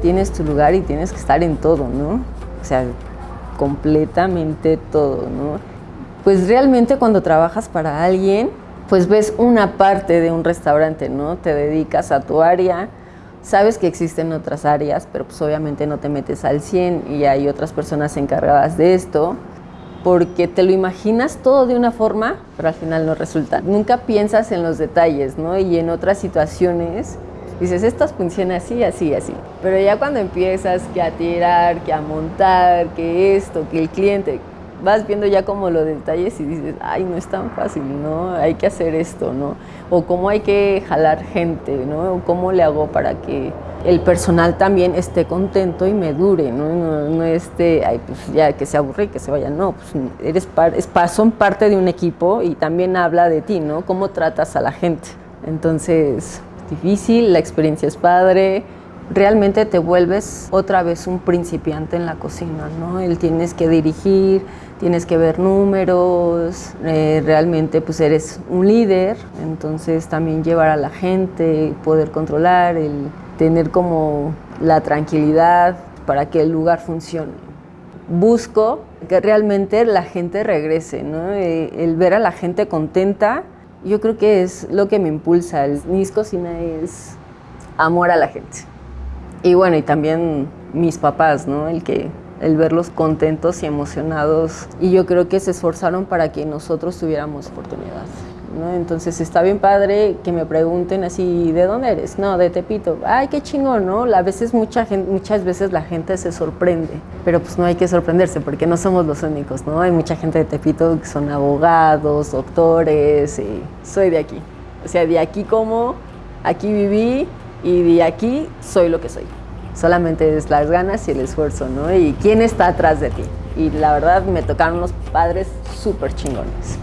tienes tu lugar y tienes que estar en todo, ¿no? O sea, completamente todo, ¿no? Pues realmente cuando trabajas para alguien, pues ves una parte de un restaurante, ¿no? Te dedicas a tu área, sabes que existen otras áreas, pero pues obviamente no te metes al 100 y hay otras personas encargadas de esto, porque te lo imaginas todo de una forma, pero al final no resulta. Nunca piensas en los detalles, ¿no? Y en otras situaciones dices, esto funciona así, así, así. Pero ya cuando empiezas que a tirar, que a montar, que esto, que el cliente, vas viendo ya como los detalles y dices, ay, no es tan fácil, ¿no? Hay que hacer esto, ¿no? O cómo hay que jalar gente, ¿no? O cómo le hago para que el personal también esté contento y me dure, ¿no? No, no esté, ay, pues ya que se aburre y que se vaya, no, pues eres es, son parte de un equipo y también habla de ti, ¿no? Cómo tratas a la gente. Entonces, difícil, la experiencia es padre, realmente te vuelves otra vez un principiante en la cocina, ¿no? El tienes que dirigir, tienes que ver números, eh, realmente pues eres un líder, entonces también llevar a la gente, poder controlar, el tener como la tranquilidad para que el lugar funcione. Busco que realmente la gente regrese, ¿no? Eh, el ver a la gente contenta, yo creo que es lo que me impulsa. Mis cocina es amor a la gente. Y bueno, y también mis papás, ¿no? El que el verlos contentos y emocionados. Y yo creo que se esforzaron para que nosotros tuviéramos oportunidad. ¿no? Entonces está bien padre que me pregunten así, ¿de dónde eres? No, de Tepito. Ay, qué chingón, ¿no? A veces mucha muchas veces la gente se sorprende, pero pues no hay que sorprenderse porque no somos los únicos, ¿no? Hay mucha gente de Tepito que son abogados, doctores, y soy de aquí. O sea, de aquí como, aquí viví y de aquí soy lo que soy. Solamente es las ganas y el esfuerzo, ¿no? Y quién está atrás de ti. Y la verdad me tocaron unos padres súper chingones.